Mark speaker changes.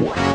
Speaker 1: What?